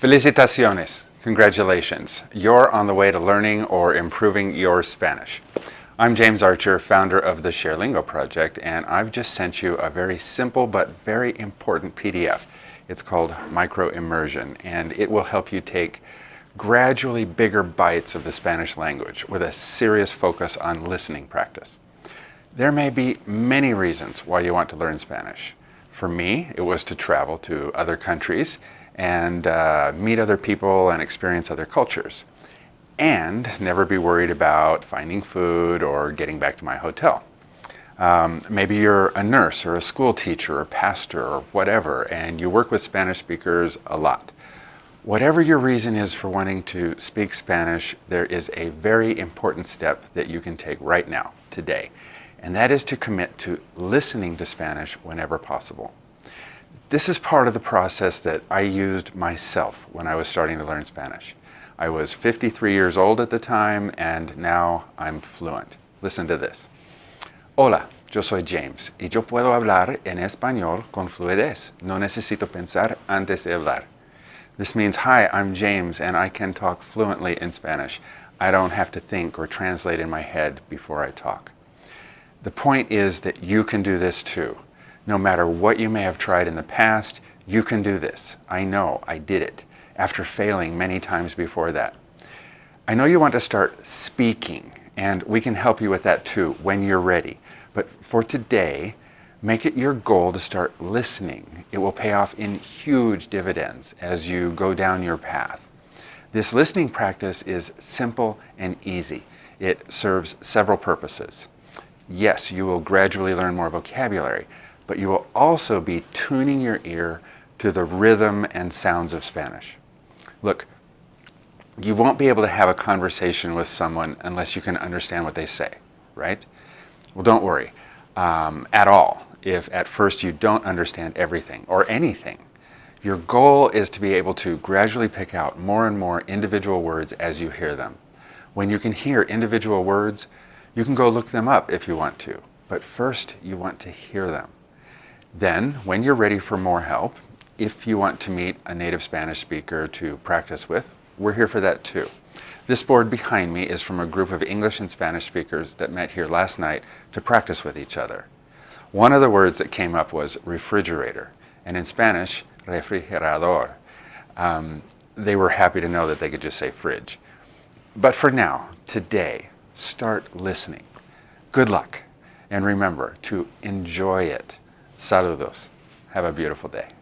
Felicitaciones. Congratulations. You're on the way to learning or improving your Spanish. I'm James Archer, founder of the ShareLingo project, and I've just sent you a very simple but very important PDF. It's called Micro Immersion, and it will help you take gradually bigger bites of the Spanish language with a serious focus on listening practice. There may be many reasons why you want to learn Spanish. For me, it was to travel to other countries and uh, meet other people and experience other cultures. And never be worried about finding food or getting back to my hotel. Um, maybe you're a nurse or a school teacher or pastor or whatever, and you work with Spanish speakers a lot. Whatever your reason is for wanting to speak Spanish, there is a very important step that you can take right now, today, and that is to commit to listening to Spanish whenever possible. This is part of the process that I used myself when I was starting to learn Spanish. I was 53 years old at the time, and now I'm fluent. Listen to this. Hola, yo soy James, y yo puedo hablar en español con fluidez. No necesito pensar antes de hablar. This means, hi, I'm James and I can talk fluently in Spanish. I don't have to think or translate in my head before I talk. The point is that you can do this too. No matter what you may have tried in the past, you can do this. I know, I did it, after failing many times before that. I know you want to start speaking, and we can help you with that too when you're ready. But for today, Make it your goal to start listening. It will pay off in huge dividends as you go down your path. This listening practice is simple and easy. It serves several purposes. Yes, you will gradually learn more vocabulary, but you will also be tuning your ear to the rhythm and sounds of Spanish. Look, you won't be able to have a conversation with someone unless you can understand what they say, right? Well, don't worry um, at all if at first you don't understand everything or anything. Your goal is to be able to gradually pick out more and more individual words as you hear them. When you can hear individual words, you can go look them up if you want to, but first you want to hear them. Then, when you're ready for more help, if you want to meet a native Spanish speaker to practice with, we're here for that too. This board behind me is from a group of English and Spanish speakers that met here last night to practice with each other. One of the words that came up was refrigerator, and in Spanish, refrigerador. Um, they were happy to know that they could just say fridge. But for now, today, start listening. Good luck, and remember to enjoy it. Saludos. Have a beautiful day.